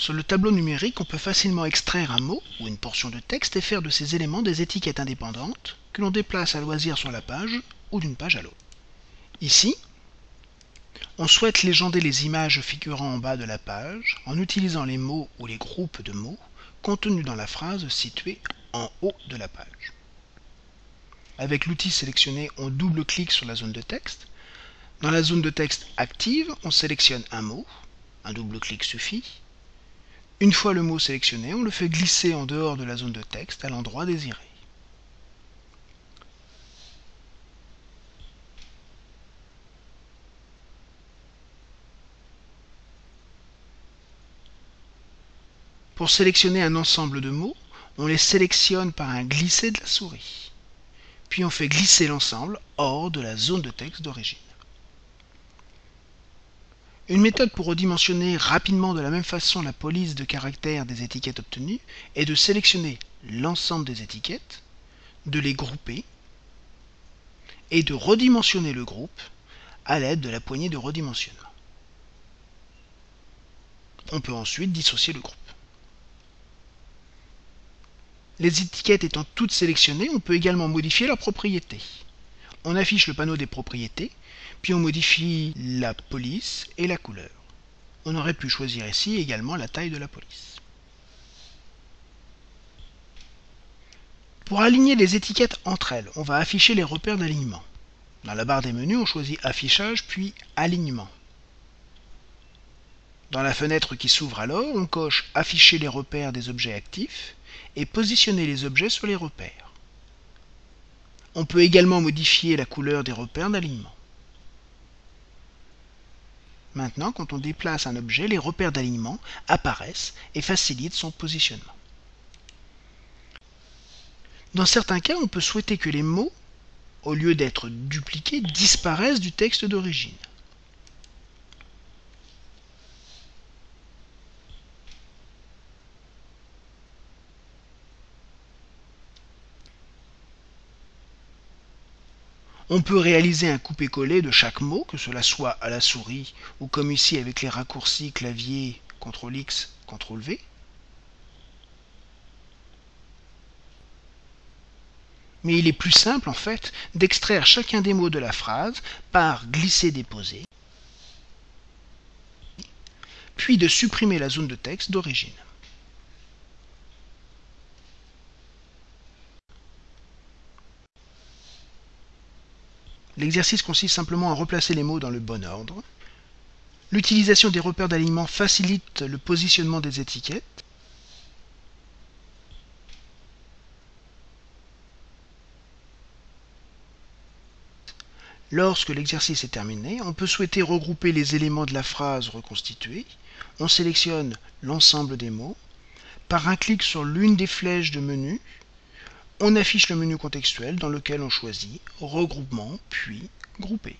Sur le tableau numérique, on peut facilement extraire un mot ou une portion de texte et faire de ces éléments des étiquettes indépendantes que l'on déplace à loisir sur la page ou d'une page à l'autre. Ici, on souhaite légender les images figurant en bas de la page en utilisant les mots ou les groupes de mots contenus dans la phrase située en haut de la page. Avec l'outil sélectionné, on double-clique sur la zone de texte. Dans la zone de texte active, on sélectionne un mot, un double-clic suffit. Une fois le mot sélectionné, on le fait glisser en dehors de la zone de texte à l'endroit désiré. Pour sélectionner un ensemble de mots, on les sélectionne par un glisser de la souris. Puis on fait glisser l'ensemble hors de la zone de texte d'origine. Une méthode pour redimensionner rapidement de la même façon la police de caractères des étiquettes obtenues est de sélectionner l'ensemble des étiquettes, de les grouper et de redimensionner le groupe à l'aide de la poignée de redimensionnement. On peut ensuite dissocier le groupe. Les étiquettes étant toutes sélectionnées, on peut également modifier leurs propriétés. On affiche le panneau des propriétés, puis on modifie la police et la couleur. On aurait pu choisir ici également la taille de la police. Pour aligner les étiquettes entre elles, on va afficher les repères d'alignement. Dans la barre des menus, on choisit Affichage puis Alignement. Dans la fenêtre qui s'ouvre alors, on coche Afficher les repères des objets actifs et positionner les objets sur les repères. On peut également modifier la couleur des repères d'alignement. Maintenant, quand on déplace un objet, les repères d'alignement apparaissent et facilitent son positionnement. Dans certains cas, on peut souhaiter que les mots, au lieu d'être dupliqués, disparaissent du texte d'origine. On peut réaliser un coupé-collé de chaque mot, que cela soit à la souris ou comme ici avec les raccourcis clavier CTRL-X, CTRL-V. Mais il est plus simple en fait d'extraire chacun des mots de la phrase par glisser-déposer, puis de supprimer la zone de texte d'origine. L'exercice consiste simplement à replacer les mots dans le bon ordre. L'utilisation des repères d'alignement facilite le positionnement des étiquettes. Lorsque l'exercice est terminé, on peut souhaiter regrouper les éléments de la phrase reconstituée. On sélectionne l'ensemble des mots. Par un clic sur l'une des flèches de menu, on affiche le menu contextuel dans lequel on choisit Regroupement puis Grouper.